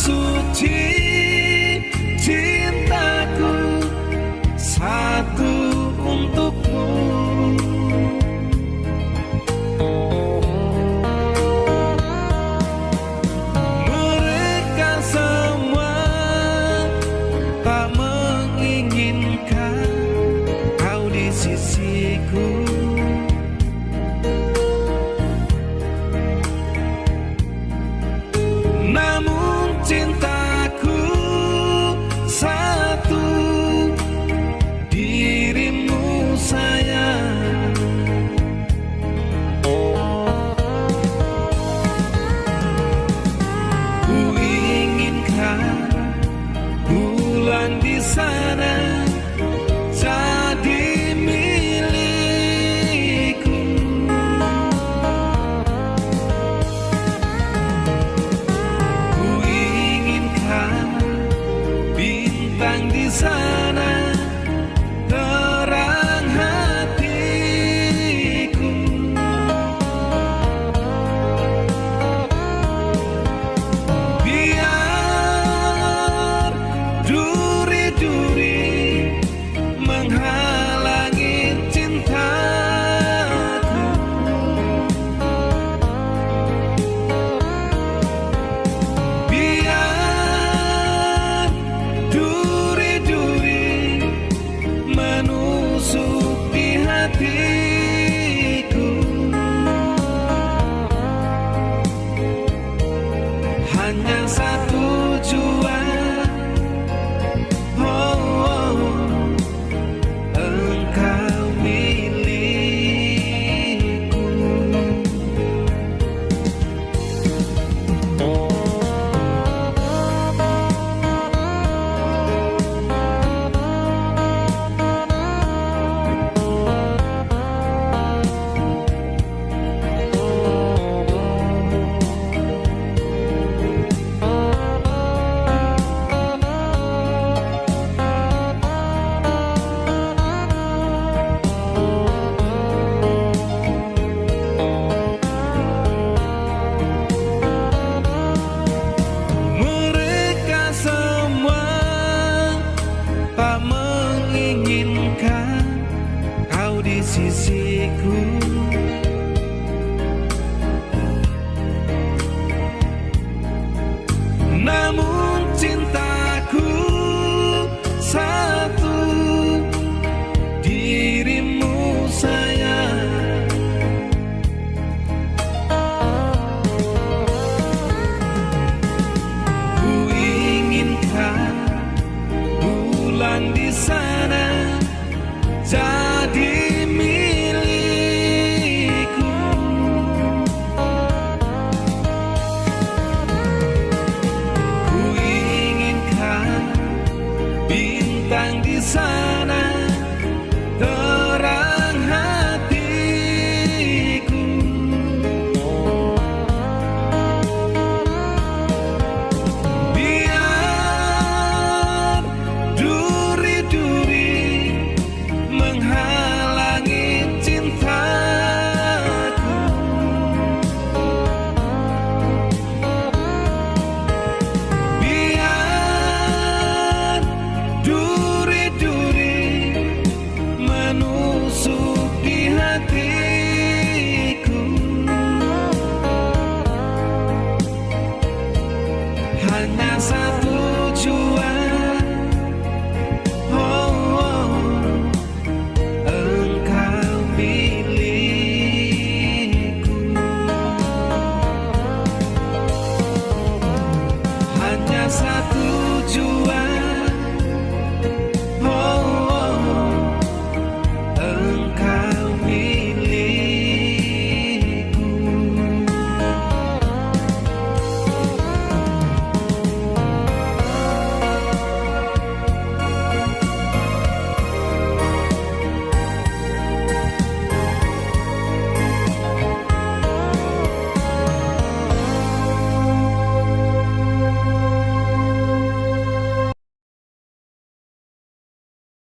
诉情 sanas na. Bintang di sana